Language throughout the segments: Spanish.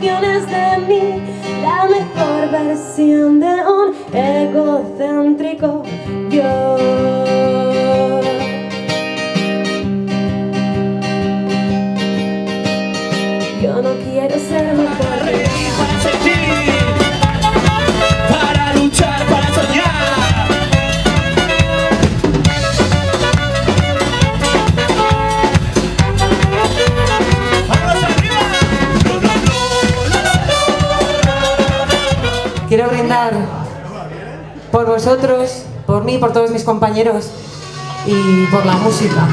de mí La mejor versión de un egocéntrico yo. Yo no quiero ser un por vosotros, por mí, por todos mis compañeros y por la música.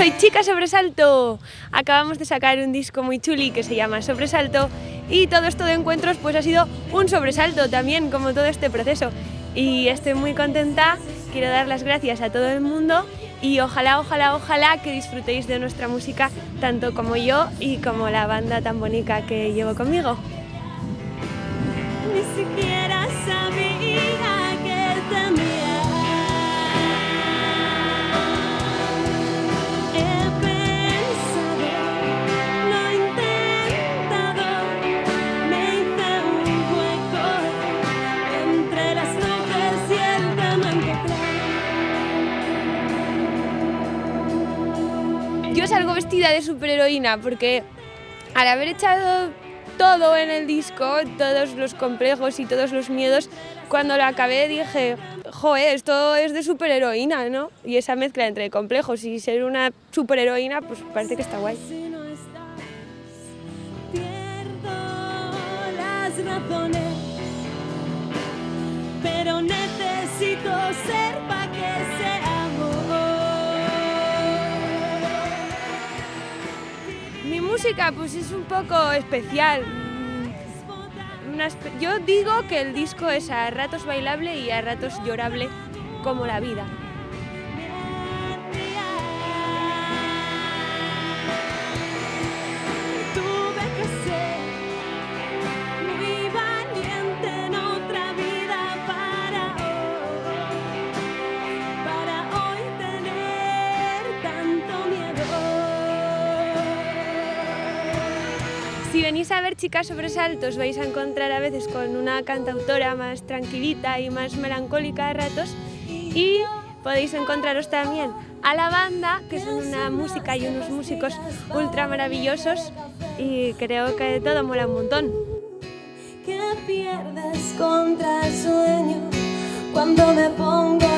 Soy Chica Sobresalto. Acabamos de sacar un disco muy chuli que se llama Sobresalto y todo esto de encuentros pues ha sido un sobresalto también como todo este proceso y estoy muy contenta. Quiero dar las gracias a todo el mundo y ojalá, ojalá, ojalá que disfrutéis de nuestra música tanto como yo y como la banda tan bonita que llevo conmigo. Yo salgo vestida de superheroína porque al haber echado todo en el disco, todos los complejos y todos los miedos, cuando lo acabé dije, joe, esto es de superheroína, ¿no? Y esa mezcla entre complejos y ser una superheroína, pues parece que está guay. Música pues es un poco especial. Mm, yo digo que el disco es a ratos bailable y a ratos llorable como la vida. Si venís a ver Chicas Sobresaltos vais a encontrar a veces con una cantautora más tranquilita y más melancólica a ratos y podéis encontraros también a la banda, que son una música y unos músicos ultra maravillosos y creo que todo mola un montón. que pierdes contra sueño cuando me pongo